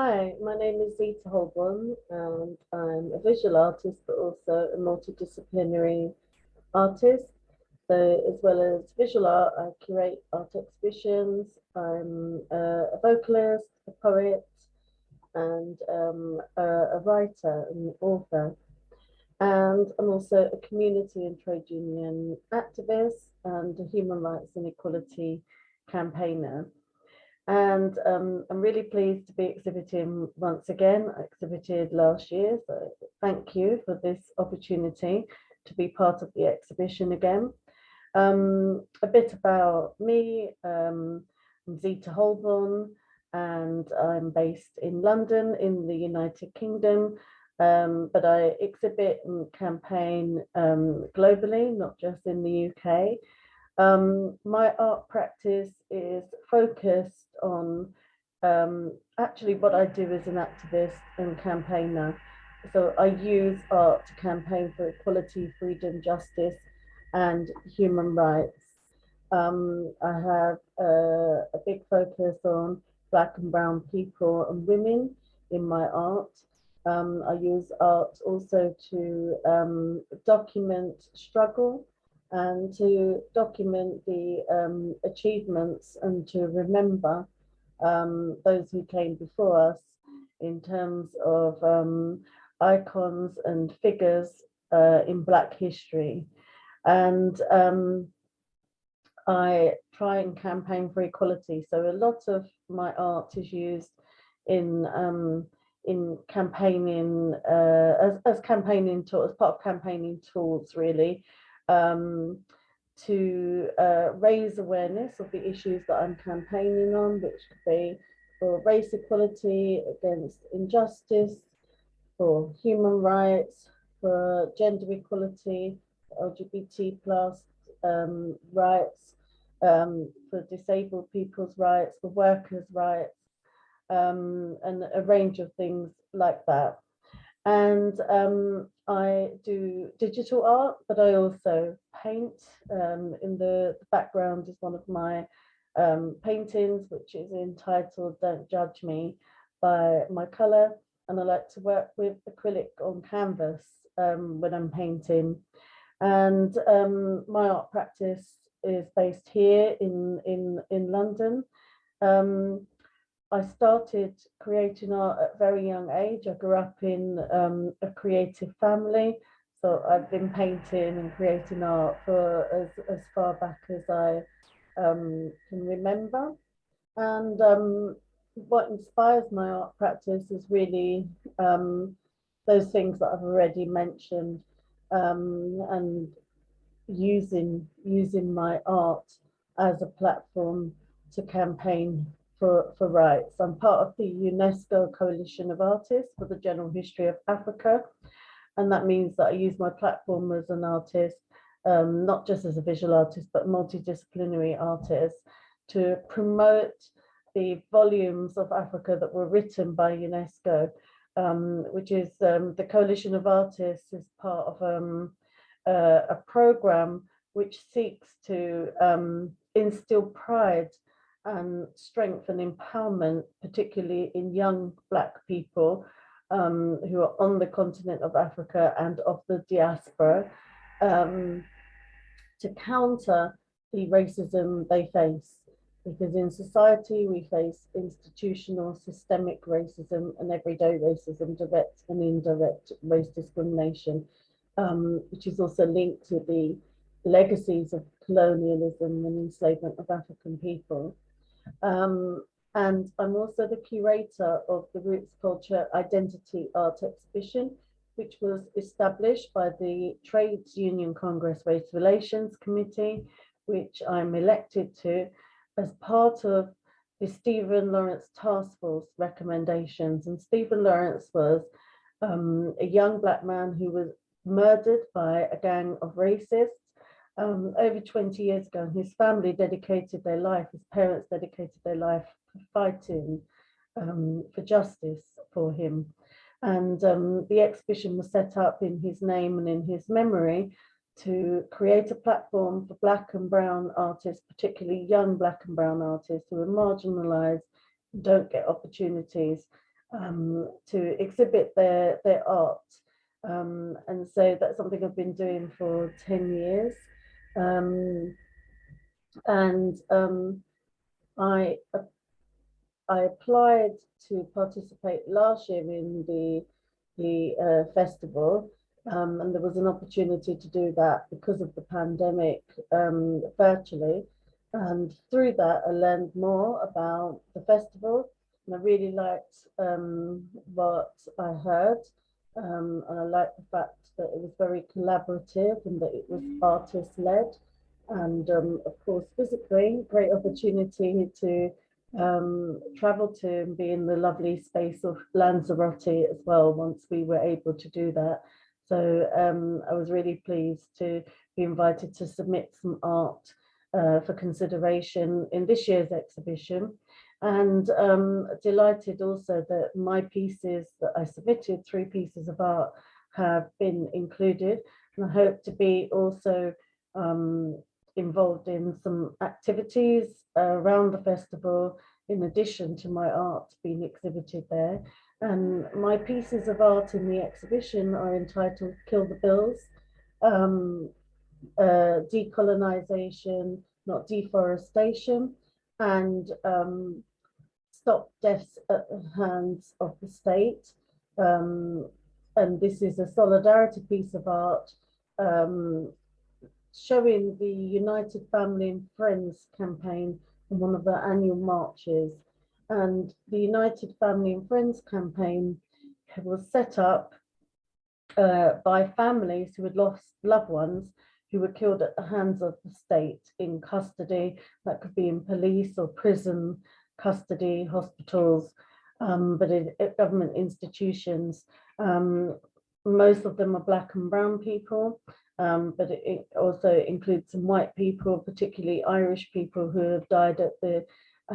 Hi, my name is Zita Holbourne and I'm a visual artist but also a multidisciplinary artist. So as well as visual art, I curate art exhibitions, I'm a, vocalist, a poet and um, a, a writer and author. And I'm also a community and trade union activist and a human rights and equality campaigner. And um, I'm really pleased to be exhibiting once again. I exhibited last year, so thank you for this opportunity to be part of the exhibition again. Um, a bit about me, um, I'm Zita Holbourne and I'm based in London in the United Kingdom, um, but I exhibit and campaign um, globally, not just in the UK. Um, my art practice is focused on um, actually what I do as an activist and campaigner. So I use art to campaign for equality, freedom, justice, and human rights. Um, I have a, a big focus on Black and Brown people and women in my art. Um, I use art also to um, document struggle and to document the um, achievements and to remember um, those who came before us in terms of um, icons and figures uh, in Black history. And um, I try and campaign for equality. So a lot of my art is used in um, in campaigning uh, as, as campaigning tools, as part of campaigning tools really um, to uh, raise awareness of the issues that I'm campaigning on, which could be for race equality, against injustice, for human rights, for gender equality, LGBT plus um, rights, um, for disabled people's rights, for workers' rights, um, and a range of things like that. And um, I do digital art, but I also paint. Um, in the, background is one of my um, paintings, which is entitled Don't Judge Me by my colour. And I like to work with acrylic on canvas um, when I'm painting. And um, my art practice is based here in, in, in London. Um, I started creating art at a very young age. I grew up in um, a creative family. So I've been painting and creating art for as, as far back as I um, can remember. And um, what inspires my art practice is really um, those things that I've already mentioned um, and using, using my art as a platform to campaign for, for rights. I'm part of the UNESCO Coalition of Artists for the General History of Africa. And that means that I use my platform as an artist, um, not just as a visual artist, but multidisciplinary artist to promote the volumes of Africa that were written by UNESCO, um, which is um, the Coalition of Artists is part of um, uh, a program which seeks to um, instill pride and strength and empowerment, particularly in young Black people um, who are on the continent of Africa and of the diaspora, um, to counter the racism they face. Because in society, we face institutional, systemic racism and everyday racism, direct and indirect race discrimination, um, which is also linked to the legacies of colonialism and enslavement of African people. Um, and I'm also the curator of the Roots Culture Identity Art Exhibition, which was established by the Trades Union Congress Race Relations Committee, which I'm elected to as part of the Stephen Lawrence Task Force recommendations. And Stephen Lawrence was um, a young black man who was murdered by a gang of racists um, over 20 years ago and his family dedicated their life, his parents dedicated their life fighting um, for justice for him. And um, the exhibition was set up in his name and in his memory to create a platform for black and brown artists, particularly young black and brown artists who are marginalized, don't get opportunities, um, to exhibit their, their art. Um, and so that's something I've been doing for 10 years. Um, and um, I, I applied to participate last year in the, the uh, festival um, and there was an opportunity to do that because of the pandemic um, virtually. And through that, I learned more about the festival and I really liked um, what I heard. Um, and I like the fact that it was very collaborative and that it was artist led. And um, of course, physically, great opportunity to um, travel to and be in the lovely space of Lanzarote as well once we were able to do that. So um, I was really pleased to be invited to submit some art uh, for consideration in this year's exhibition and um, delighted also that my pieces that I submitted, three pieces of art, have been included. And I hope to be also um, involved in some activities around the festival in addition to my art being exhibited there. And my pieces of art in the exhibition are entitled Kill the Bills, um, uh, Decolonization, not deforestation, and um, Stop Deaths at the Hands of the State. Um, and this is a solidarity piece of art um, showing the United Family and Friends campaign in one of the annual marches and the United Family and Friends campaign was set up uh, by families who had lost loved ones who were killed at the hands of the state in custody. That could be in police or prison custody, hospitals, um, but in, in government institutions. Um, most of them are black and brown people, um, but it, it also includes some white people, particularly Irish people who have died at the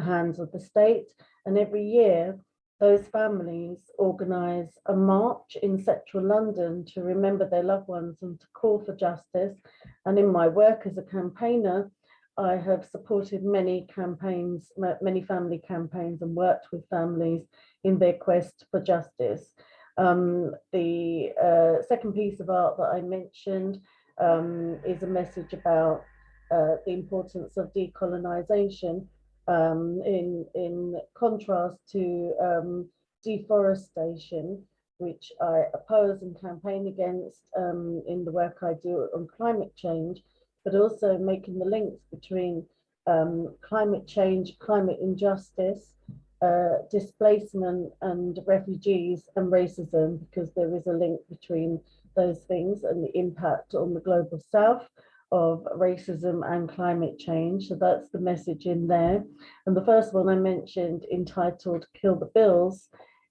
hands of the state. And every year, those families organise a march in central London to remember their loved ones and to call for justice. And in my work as a campaigner, I have supported many campaigns, many family campaigns and worked with families in their quest for justice. Um, the uh, second piece of art that I mentioned um, is a message about uh, the importance of decolonisation um, in, in contrast to um, deforestation, which I oppose and campaign against um, in the work I do on climate change, but also making the links between um, climate change, climate injustice, uh, displacement and refugees and racism, because there is a link between those things and the impact on the global south of racism and climate change. So that's the message in there. And the first one I mentioned entitled Kill the Bills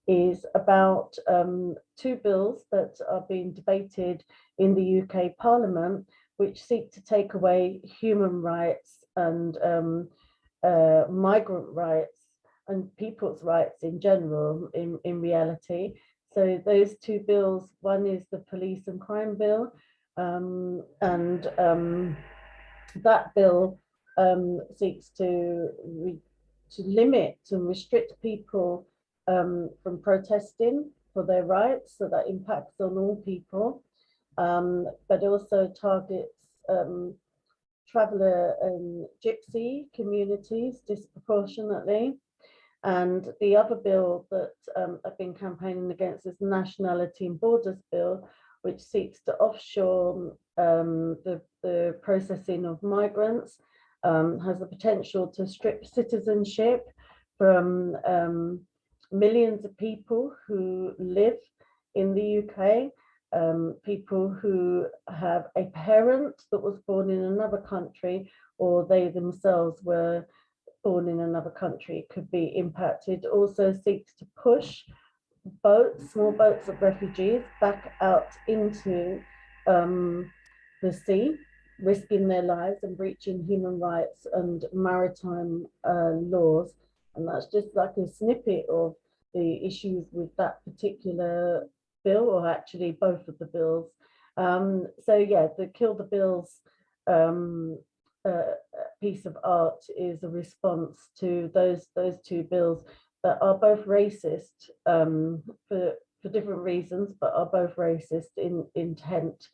is about um, two bills that are being debated in the UK Parliament, which seek to take away human rights and um, uh, migrant rights and people's rights in general in, in reality. So those two bills, one is the police and crime bill, um, and um, that bill um, seeks to to limit and restrict people um, from protesting for their rights, so that impacts on all people, um, but also targets um, traveller and gypsy communities disproportionately. And the other bill that I've been campaigning against is the Nationality and Borders Bill, which seeks to offshore um, the, the processing of migrants, um, has the potential to strip citizenship from um, millions of people who live in the UK, um, people who have a parent that was born in another country or they themselves were born in another country could be impacted. Also seeks to push boats, small boats of refugees back out into um, the sea, risking their lives and breaching human rights and maritime uh, laws. And that's just like a snippet of the issues with that particular bill, or actually both of the bills. Um, so yeah, the Kill the Bills um, uh, piece of art is a response to those those two bills that are both racist um, for, for different reasons, but are both racist in intent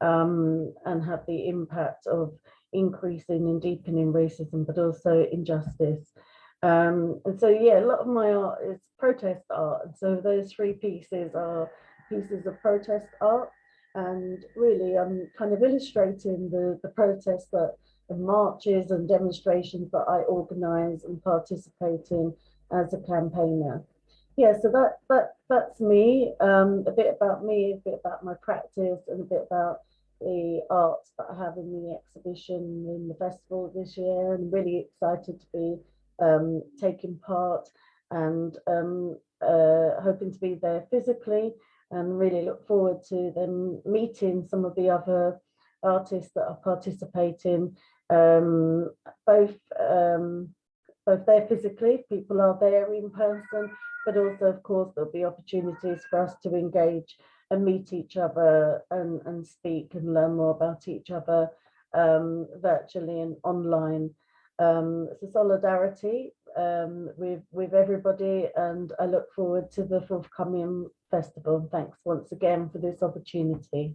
um, and have the impact of increasing and deepening racism, but also injustice. Um, and so, yeah, a lot of my art is protest art. And so those three pieces are pieces of protest art. And really, I'm kind of illustrating the, the protests that the marches and demonstrations that I organize and participate in as a campaigner. Yeah, so that that that's me. Um, a bit about me, a bit about my practice, and a bit about the art that I have in the exhibition in the festival this year. And really excited to be um, taking part and um, uh, hoping to be there physically and really look forward to them meeting some of the other artists that are participating um, both um, both there physically, people are there in person, but also, of course, there'll be opportunities for us to engage and meet each other and, and speak and learn more about each other um, virtually and online. Um, a solidarity um, with, with everybody and I look forward to the forthcoming festival. Thanks once again for this opportunity.